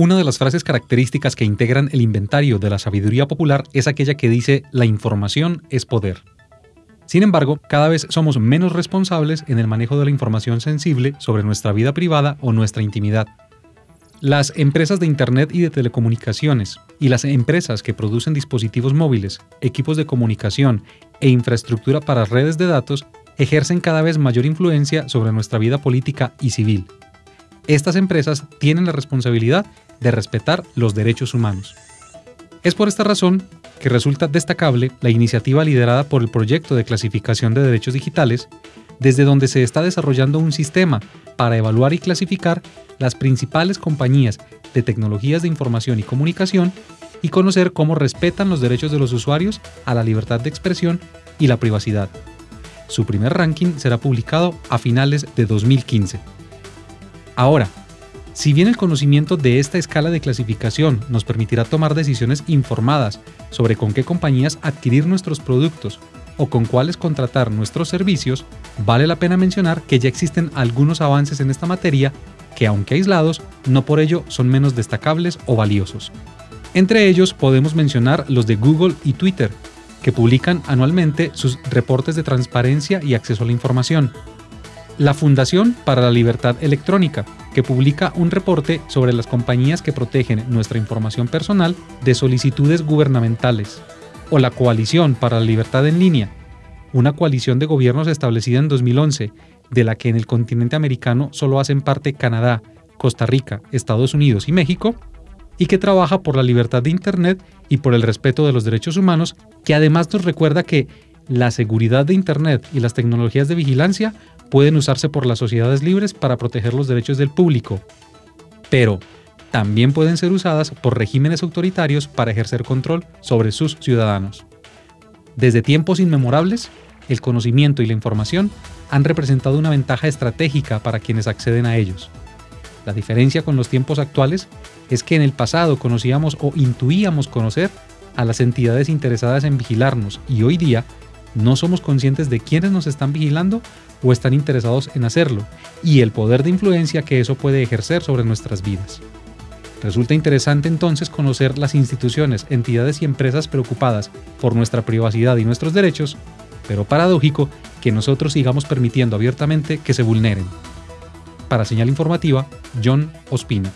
Una de las frases características que integran el inventario de la sabiduría popular es aquella que dice la información es poder. Sin embargo, cada vez somos menos responsables en el manejo de la información sensible sobre nuestra vida privada o nuestra intimidad. Las empresas de Internet y de telecomunicaciones y las empresas que producen dispositivos móviles, equipos de comunicación e infraestructura para redes de datos ejercen cada vez mayor influencia sobre nuestra vida política y civil. Estas empresas tienen la responsabilidad de respetar los derechos humanos. Es por esta razón que resulta destacable la iniciativa liderada por el proyecto de clasificación de derechos digitales, desde donde se está desarrollando un sistema para evaluar y clasificar las principales compañías de tecnologías de información y comunicación y conocer cómo respetan los derechos de los usuarios a la libertad de expresión y la privacidad. Su primer ranking será publicado a finales de 2015. Ahora, si bien el conocimiento de esta escala de clasificación nos permitirá tomar decisiones informadas sobre con qué compañías adquirir nuestros productos o con cuáles contratar nuestros servicios, vale la pena mencionar que ya existen algunos avances en esta materia que aunque aislados, no por ello son menos destacables o valiosos. Entre ellos podemos mencionar los de Google y Twitter, que publican anualmente sus reportes de transparencia y acceso a la información. La Fundación para la Libertad Electrónica, que publica un reporte sobre las compañías que protegen nuestra información personal de solicitudes gubernamentales, o la Coalición para la Libertad en Línea, una coalición de gobiernos establecida en 2011, de la que en el continente americano solo hacen parte Canadá, Costa Rica, Estados Unidos y México, y que trabaja por la libertad de Internet y por el respeto de los derechos humanos, que además nos recuerda que la seguridad de Internet y las tecnologías de vigilancia pueden usarse por las sociedades libres para proteger los derechos del público, pero también pueden ser usadas por regímenes autoritarios para ejercer control sobre sus ciudadanos. Desde tiempos inmemorables, el conocimiento y la información han representado una ventaja estratégica para quienes acceden a ellos. La diferencia con los tiempos actuales es que en el pasado conocíamos o intuíamos conocer a las entidades interesadas en vigilarnos y hoy día no somos conscientes de quiénes nos están vigilando o están interesados en hacerlo y el poder de influencia que eso puede ejercer sobre nuestras vidas. Resulta interesante entonces conocer las instituciones, entidades y empresas preocupadas por nuestra privacidad y nuestros derechos, pero paradójico que nosotros sigamos permitiendo abiertamente que se vulneren. Para señal informativa, John Ospina.